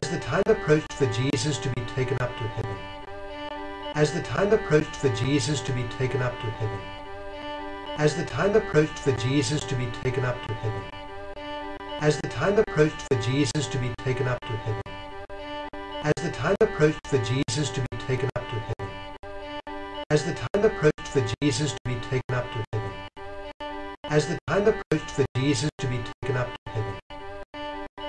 As the time approached for Jesus to be taken up to heaven, as the time approached for Jesus to be taken up to heaven, as the time approached for Jesus to be taken up to heaven, as the time approached for Jesus to be taken up to heaven, as the time approached for Jesus to be taken up to heaven, as the time approached for Jesus to be taken up to heaven, as the time approached for Jesus to be taken up to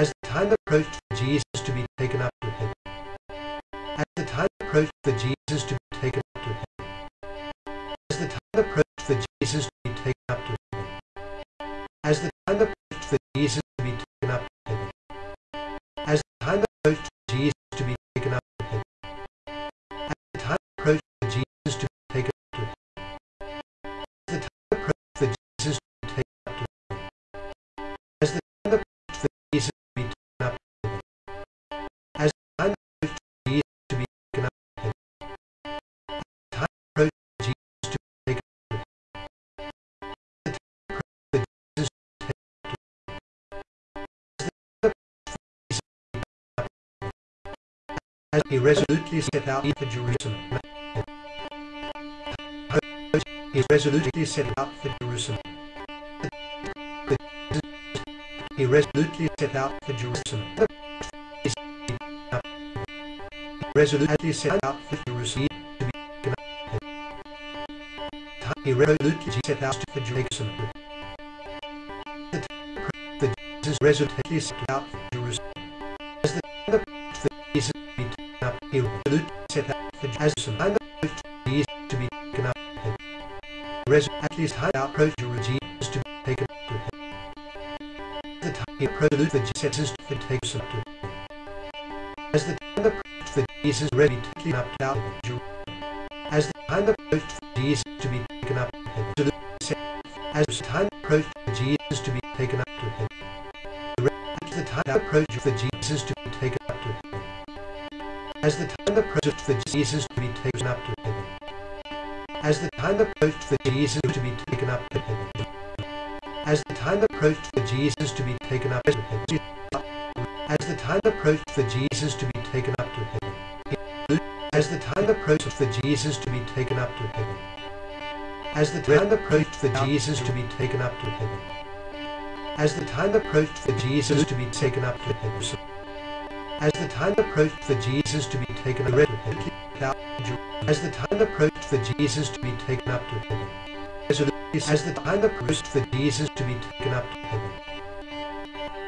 as the time approached for Jesus to be taken up to heaven, as the time approached for Jesus as he resolutely set out for Jerusalem. He resolutely set out for Jerusalem. He resolutely set out for Jerusalem. He resolutely set out for Jerusalem. He resolutely set out for Jerusalem. Jesus resolutely set out for As the time Jesus to be taken up to heaven, he resolutely set out for Jesus to be taken up to heaven. The time he resolutely for Jesus to be taken up to heaven. As the time approached for Jesus ready taken up to heaven, as the time approached for Jesus to be taken up to set as the time approached for Jesus to be taken up to heaven. The time Jesus to be taken up to heaven. As the time approached for Jesus to be taken up to heaven. As the time approached for Jesus to be taken up to heaven. As the time approached for Jesus to be taken up to heaven. As the time approached for Jesus to be taken up to heaven. As the time approached for Jesus to be taken up to heaven. As the time approached for Jesus to be taken up to heaven. As the time approached for Jesus to be taken up to heaven. As the time approached for Jesus to be taken up to heaven. As the time approached for Jesus to be taken up to heaven. As the time approached for Jesus to be taken up to heaven.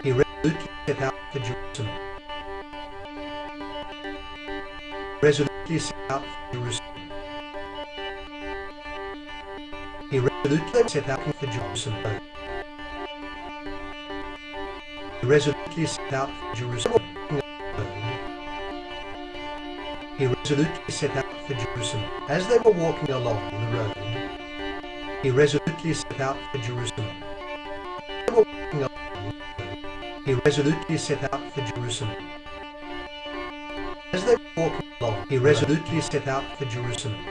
He resolutely set out for Jerusalem. Resolutely set out for Jerusalem. He resolutely set out for Jerusalem. He resolutely set out for Jerusalem. He resolutely set out for Jerusalem. As they were walking along the road, he resolutely set out for Jerusalem. As they were walking along the road, he resolutely set out for Jerusalem. As they were walking along, he resolutely set out for Jerusalem.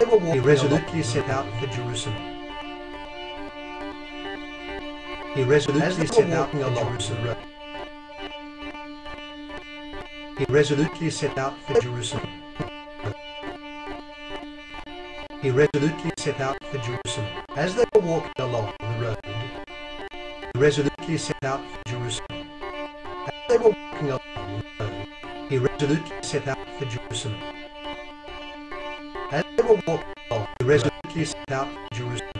They were walking he resolutely set out for Jerusalem. He resolutely set out for Jerusalem. He resolutely set out for Jerusalem. He resolutely set out for Jerusalem. As they were walking along the road, he resolutely set out for Jerusalem. As they were walking along the road, he resolutely set out for Jerusalem. As they were walking along, he resolutely set out for Jerusalem.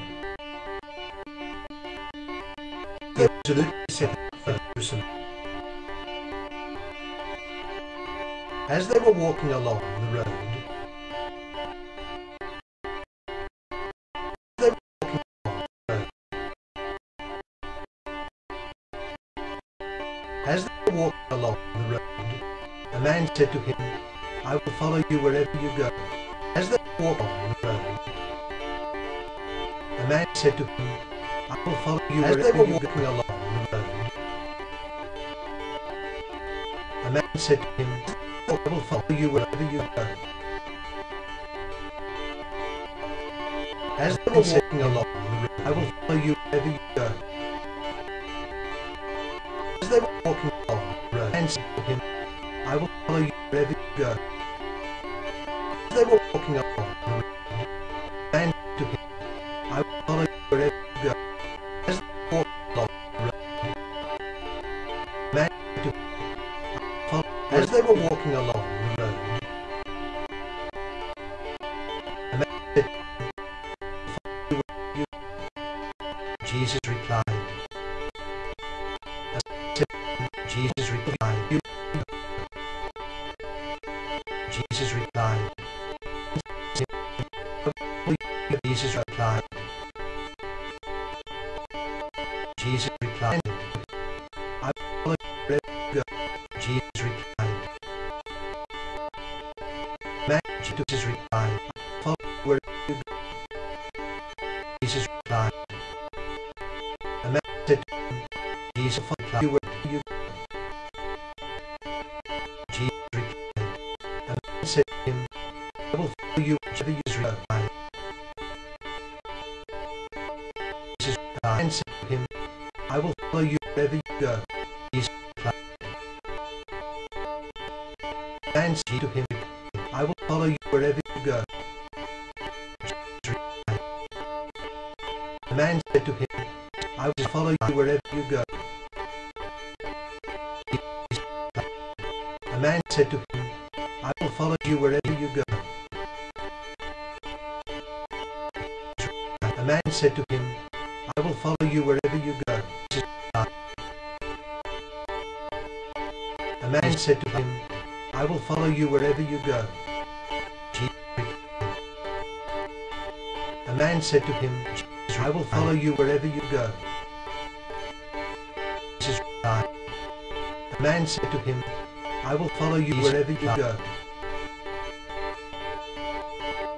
He resolutely set out for Jerusalem. As they were walking along the road, they were walking along the road. As they were walking along the road, a man said to him, I will follow you wherever you go. As they walked along the road, a man said to him, I will follow you As wherever they were walking along the road. A man said to him, I will follow you wherever you go. As they were walking along the road, I will follow you wherever you go. As they were walking along the road, and said to him, I will follow you wherever you go. As they were walking along Jesus replied. I will follow wherever you go. Jesus replied. The man said to him, Jesus you wherever you go. Jesus replied. The man to him, I will follow you wherever you go. Jesus replied and said to him, I will follow you wherever you go. Jesus replied. And said to him, follow you wherever you go. The man said to him, I will follow you wherever you go. The man said to him, I will follow you wherever you go. The man said to him, I will follow you wherever you go. The man said to him, I will follow you wherever you go. Man said to him, I will follow you wherever you go. Jesus replied. The man said to him, I will follow you wherever you go.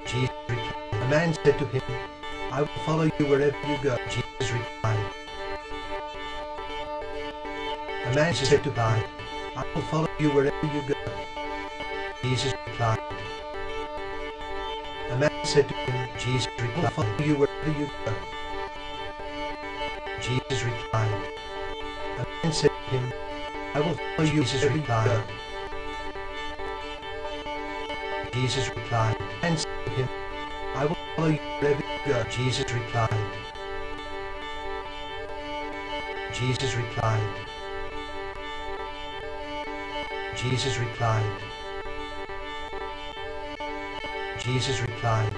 Jesus replied. The man said to him, I will follow you wherever you go. Jesus replied. The man said to him, I will follow you wherever you go. Jesus replied. Said to him, Jesus replied, I will follow you wherever you go. Jesus replied. The man said to him, I will follow you you go. Jesus replied, and said to him, I will follow you wherever you go. Jesus replied. Jesus replied. Jesus replied. Jesus replied.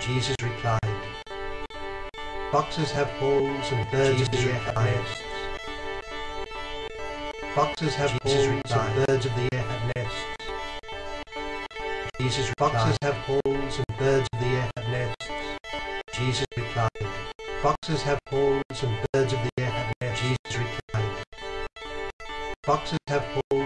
Jesus replied. Foxes have holes and birds of the air have nests. Foxes have holes and birds of the air have nests. Jesus Foxes have holes and birds of the air have nests. Jesus replied. Foxes have holes and birds of the air have nests. Jesus replied. Foxes have holes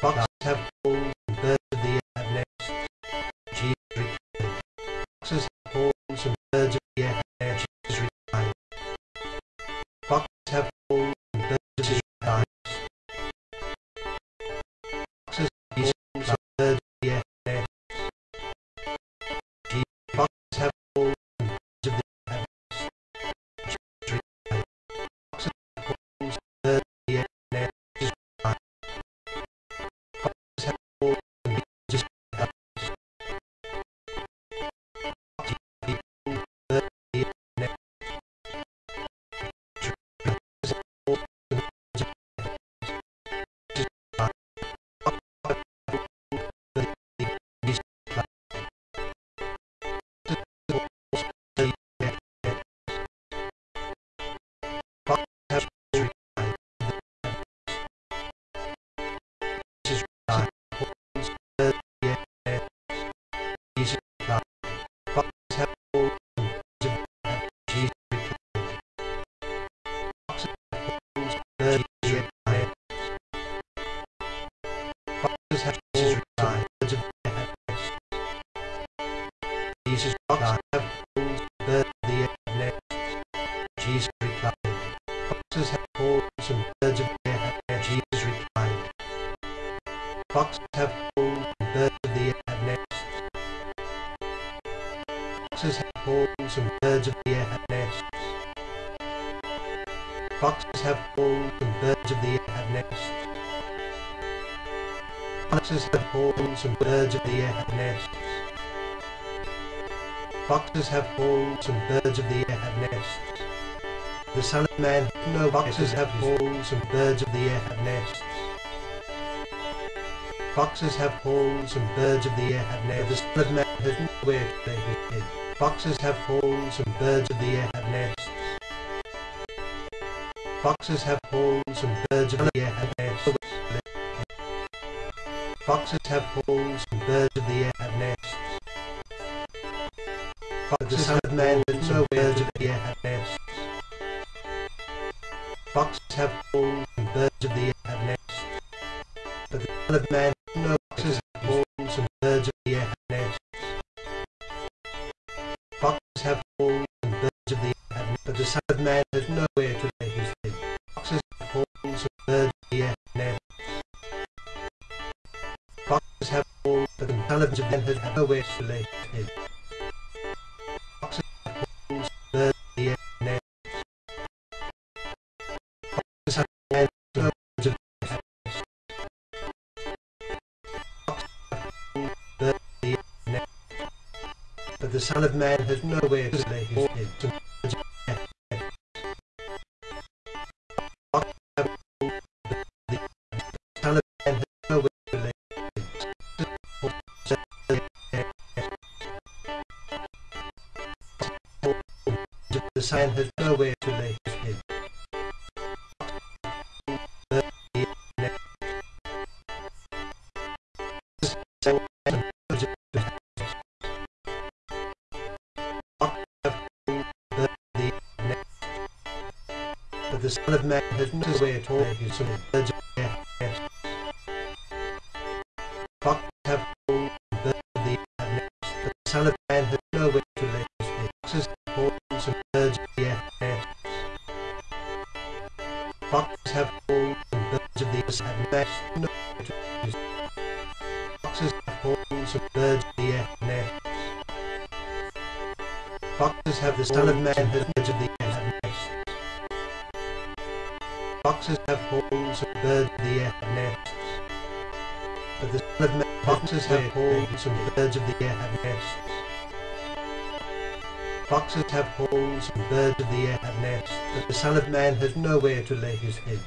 Jesus Mrs. Birds of Jesus have rules of the Jesus replied. Foxes have holes and birds of the air Jesus replied. Foxes have holes and birds of the air Foxes have holes and birds of the air Foxes have Foxes have holes and birds of the air have nests. Foxes have holes and birds of the air have nests. The Son of Man, no foxes have holes and birds of the air have nests. Foxes have holes and birds of the air have nests. The Son of Man has nowhere to lay his head. Foxes have holes and birds of the air have nests. Foxes have holes and birds of the air have nests. Foxes have holes and birds of the air have nests. But the Son of Man has no birds of the air have nests. Foxes have holes and birds of the air have nests. But the Son of Man holes, birds of the air have nests. But the Son of Man has nowhere to Son has nowhere to lay his head. The Son of Man has nowhere to lay his head. Of the air nests. Foxes have the Son of Man has of the nests. Foxes have holes, and birds of the nests. But the Son of foxes have holes, and birds of the air have nests. Foxes have holes, and birds of the air have nests. But the Son of Man has nowhere to lay his head.